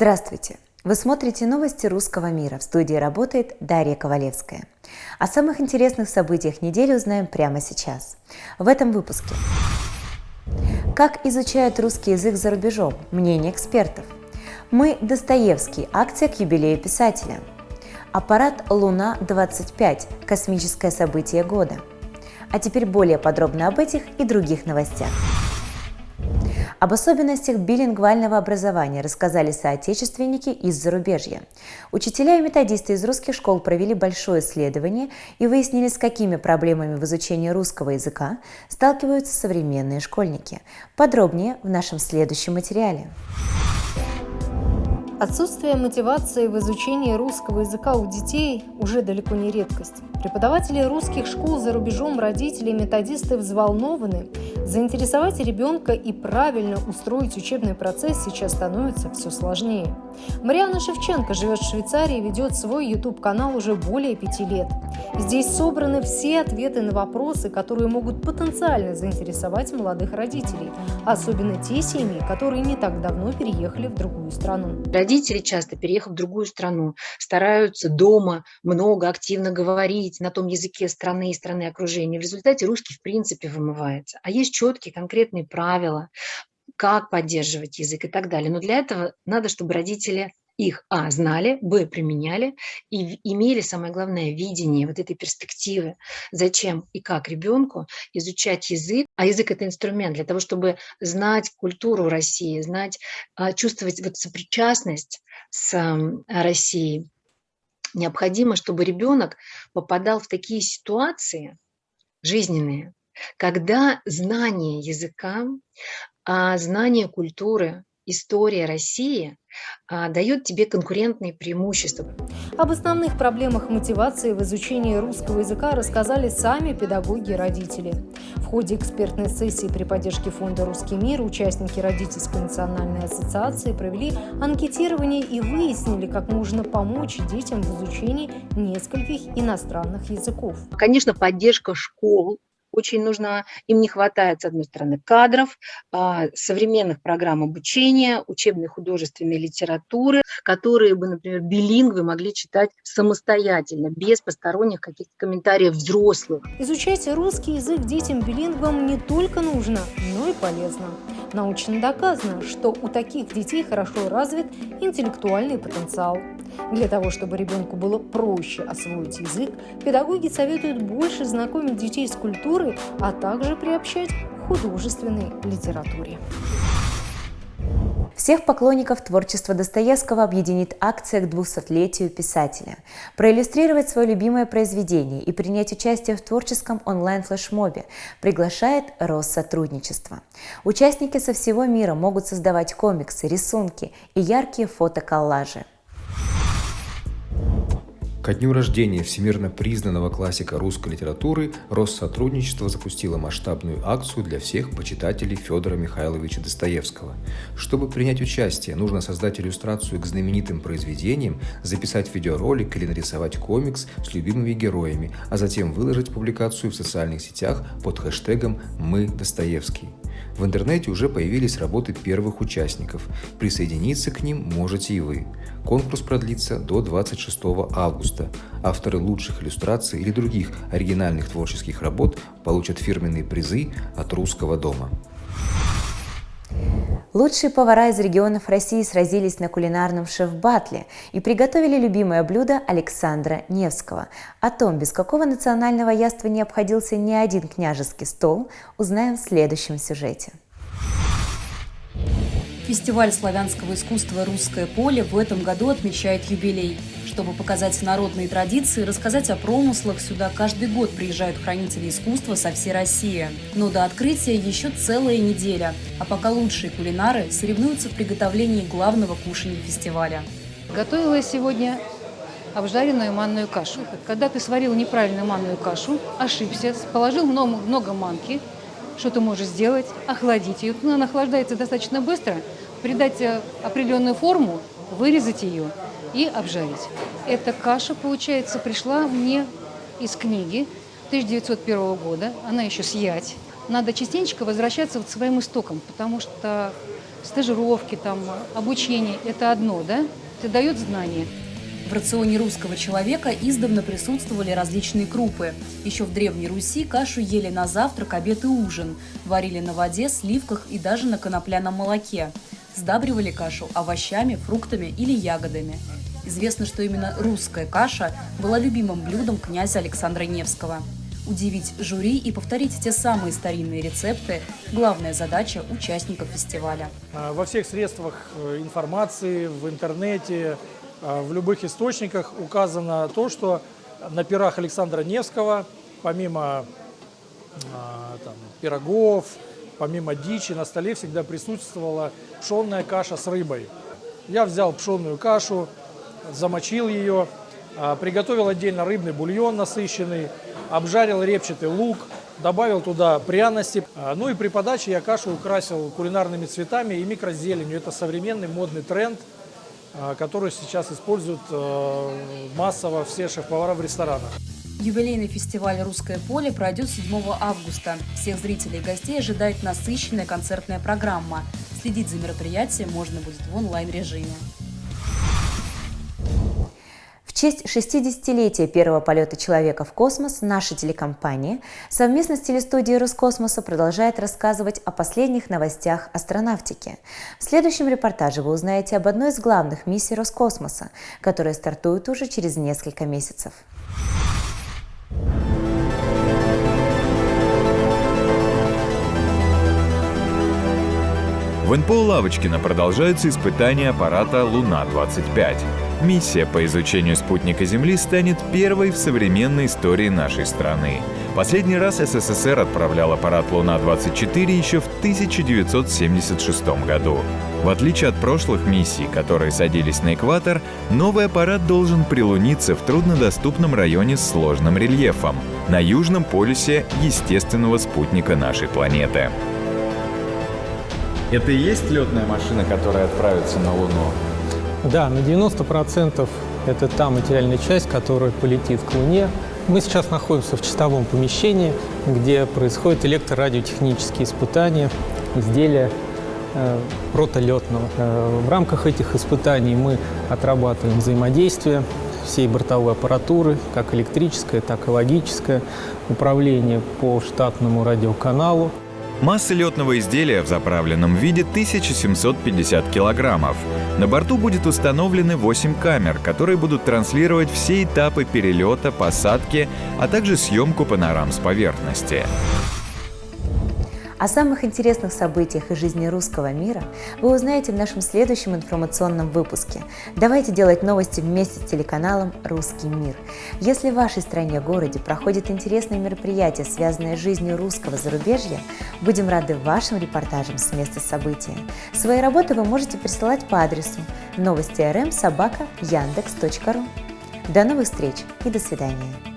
Здравствуйте! Вы смотрите новости русского мира. В студии работает Дарья Ковалевская. О самых интересных событиях недели узнаем прямо сейчас. В этом выпуске. Как изучают русский язык за рубежом? Мнение экспертов. Мы Достоевский. Акция к юбилею писателя. Аппарат «Луна-25» – космическое событие года. А теперь более подробно об этих и других новостях. Об особенностях билингвального образования рассказали соотечественники из зарубежья. Учителя и методисты из русских школ провели большое исследование и выяснили, с какими проблемами в изучении русского языка сталкиваются современные школьники. Подробнее в нашем следующем материале. Отсутствие мотивации в изучении русского языка у детей уже далеко не редкость. Преподаватели русских школ за рубежом, родители и методисты взволнованы. Заинтересовать ребенка и правильно устроить учебный процесс сейчас становится все сложнее. Мариана Шевченко живет в Швейцарии и ведет свой YouTube-канал уже более пяти лет. Здесь собраны все ответы на вопросы, которые могут потенциально заинтересовать молодых родителей, особенно те семьи, которые не так давно переехали в другую страну. Родители часто, переехав в другую страну, стараются дома много активно говорить, на том языке страны и страны окружения. В результате русский в принципе вымывается. А есть четкие конкретные правила, как поддерживать язык и так далее. Но для этого надо, чтобы родители их, а, знали, б, применяли и имели, самое главное, видение вот этой перспективы, зачем и как ребенку изучать язык. А язык – это инструмент для того, чтобы знать культуру России, знать, а, чувствовать вот сопричастность с Россией необходимо, чтобы ребенок попадал в такие ситуации жизненные, когда знание языка, а, знание культуры, история России а, дает тебе конкурентные преимущества. Об основных проблемах мотивации в изучении русского языка рассказали сами педагоги и родители. В ходе экспертной сессии при поддержке фонда «Русский мир» участники Родительской национальной ассоциации провели анкетирование и выяснили, как можно помочь детям в изучении нескольких иностранных языков. Конечно, поддержка школ очень нужна. Им не хватает, с одной стороны, кадров, а, современных программ обучения, учебной художественной литературы, которые бы, например, билингвы могли читать самостоятельно, без посторонних каких-то комментариев взрослых. Изучать русский язык детям-билингвам не только нужно, но и полезно. Научно доказано, что у таких детей хорошо развит интеллектуальный потенциал. Для того, чтобы ребенку было проще освоить язык, педагоги советуют больше знакомить детей с культурой, а также приобщать к художественной литературе. Всех поклонников творчества Достоевского объединит акция к 200-летию писателя. Проиллюстрировать свое любимое произведение и принять участие в творческом онлайн-флешмобе приглашает Россотрудничество. Участники со всего мира могут создавать комиксы, рисунки и яркие фотоколлажи. Ко дню рождения всемирно признанного классика русской литературы Россотрудничество запустило масштабную акцию для всех почитателей Федора Михайловича Достоевского. Чтобы принять участие, нужно создать иллюстрацию к знаменитым произведениям, записать видеоролик или нарисовать комикс с любимыми героями, а затем выложить публикацию в социальных сетях под хэштегом «Мы Достоевский». В интернете уже появились работы первых участников. Присоединиться к ним можете и вы. Конкурс продлится до 26 августа. Авторы лучших иллюстраций или других оригинальных творческих работ получат фирменные призы от Русского дома. Лучшие повара из регионов России сразились на кулинарном шеф-батле и приготовили любимое блюдо Александра Невского. О том, без какого национального яства не обходился ни один княжеский стол, узнаем в следующем сюжете. Фестиваль славянского искусства «Русское поле» в этом году отмечает юбилей. Чтобы показать народные традиции, рассказать о промыслах, сюда каждый год приезжают хранители искусства со всей России. Но до открытия еще целая неделя. А пока лучшие кулинары соревнуются в приготовлении главного кушания фестиваля. Готовила сегодня обжаренную манную кашу. Когда ты сварил неправильно манную кашу, ошибся, положил много, много манки, что ты можешь сделать? Охладить ее. Ну, она охлаждается достаточно быстро, придать э, определенную форму, вырезать ее и обжарить. Эта каша, получается, пришла мне из книги 1901 года. Она еще съять. Надо частенько возвращаться к своим истокам, потому что стажировки, там, обучение – это одно, да? Это дает знания. В рационе русского человека издавна присутствовали различные крупы. Еще в Древней Руси кашу ели на завтрак, обед и ужин, варили на воде, сливках и даже на конопляном молоке. Сдабривали кашу овощами, фруктами или ягодами. Известно, что именно русская каша была любимым блюдом князя Александра Невского. Удивить жюри и повторить те самые старинные рецепты – главная задача участников фестиваля. А, во всех средствах э, информации, в интернете, а, в любых источниках указано то, что на пирах Александра Невского, помимо а, там, пирогов, помимо дичи, на столе всегда присутствовала пшенная каша с рыбой. Я взял пшенную кашу, замочил ее, а, приготовил отдельно рыбный бульон насыщенный, обжарил репчатый лук, добавил туда пряности. Ну и при подаче я кашу украсил кулинарными цветами и микрозеленью. Это современный модный тренд – а, которую сейчас используют массово все шеф-повара в ресторанах. Юбилейный фестиваль «Русское поле» пройдет 7 августа. Всех зрителей и гостей ожидает насыщенная концертная программа. Следить за мероприятием можно будет в онлайн-режиме честь 60-летия первого полета человека в космос наша телекомпания совместно с телестудией Роскосмоса продолжает рассказывать о последних новостях астронавтики. В следующем репортаже вы узнаете об одной из главных миссий Роскосмоса, которая стартует уже через несколько месяцев. В НПО Лавочкина продолжаются испытания аппарата «Луна-25». Миссия по изучению спутника Земли станет первой в современной истории нашей страны. Последний раз СССР отправлял аппарат «Луна-24» еще в 1976 году. В отличие от прошлых миссий, которые садились на экватор, новый аппарат должен прилуниться в труднодоступном районе с сложным рельефом — на южном полюсе естественного спутника нашей планеты. Это и есть летная машина, которая отправится на Луну? Да, на 90% это та материальная часть, которая полетит к Луне. Мы сейчас находимся в чистовом помещении, где происходят электрорадиотехнические испытания изделия э, протолетного. Э, в рамках этих испытаний мы отрабатываем взаимодействие всей бортовой аппаратуры, как электрическое, так и логическое, управление по штатному радиоканалу. Масса летного изделия в заправленном виде 1750 килограммов. На борту будет установлены 8 камер, которые будут транслировать все этапы перелета, посадки, а также съемку панорам с поверхности. О самых интересных событиях из жизни русского мира вы узнаете в нашем следующем информационном выпуске. Давайте делать новости вместе с телеканалом «Русский мир». Если в вашей стране-городе проходит интересное мероприятие, связанное с жизнью русского зарубежья, будем рады вашим репортажам с места события. Свои работы вы можете присылать по адресу новости рм собака яндекс.ру. До новых встреч и до свидания.